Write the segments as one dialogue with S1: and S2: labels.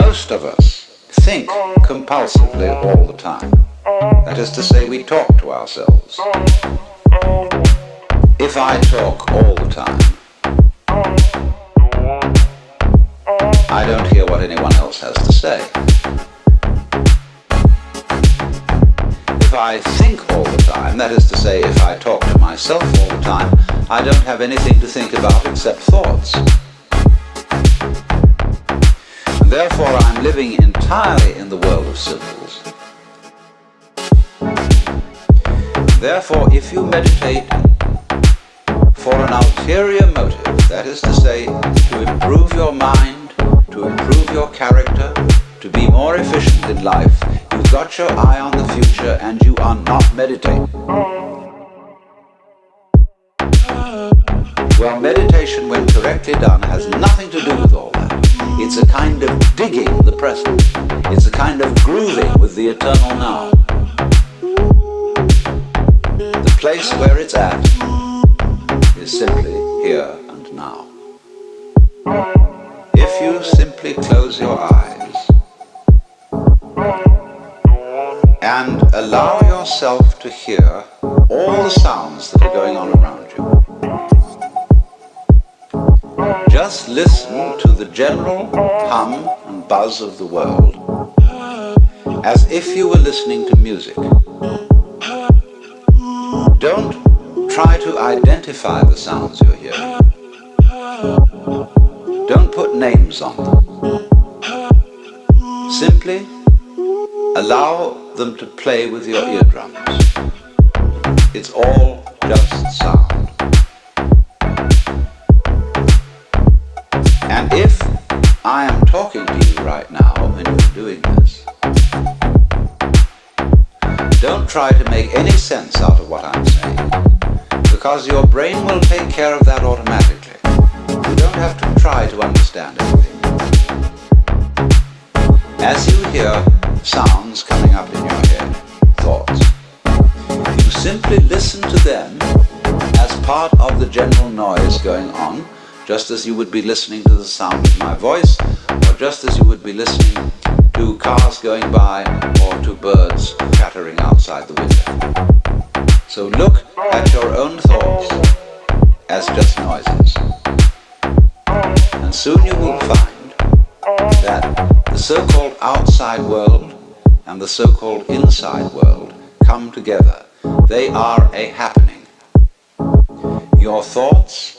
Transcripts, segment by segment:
S1: Most of us think compulsively all the time. That is to say, we talk to ourselves. If I talk all the time, I don't hear what anyone else has to say. If I think all the time, that is to say, if I talk to myself all the time, I don't have anything to think about except thoughts. Therefore I'm living entirely in the world of symbols. Therefore, if you meditate for an ulterior motive, that is to say, to improve your mind, to improve your character, to be more efficient in life, you've got your eye on the future and you are not meditating. Well, meditation, when correctly done, has nothing to do with all. It's a kind of digging the present. It's a kind of grooving with the eternal now. The place where it's at is simply here and now. If you simply close your eyes and allow yourself to hear all the sounds that are going on around you, just listen to the general hum and buzz of the world as if you were listening to music. Don't try to identify the sounds you're hearing. Don't put names on them. Simply allow them to play with your eardrums. It's all just sound. I am talking to you right now and you're doing this, don't try to make any sense out of what I'm saying, because your brain will take care of that automatically. You don't have to try to understand anything. As you hear sounds coming up in your head, thoughts, you simply listen to them as part of the general noise going on just as you would be listening to the sound of my voice, or just as you would be listening to cars going by, or to birds chattering outside the window. So look at your own thoughts as just noises. And soon you will find that the so-called outside world and the so-called inside world come together. They are a happening. Your thoughts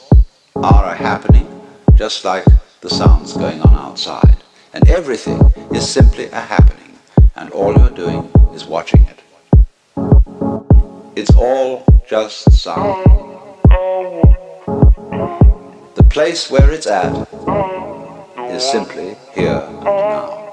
S1: are happening, just like the sounds going on outside. And everything is simply a happening, and all you're doing is watching it. It's all just sound. The place where it's at is simply here and now.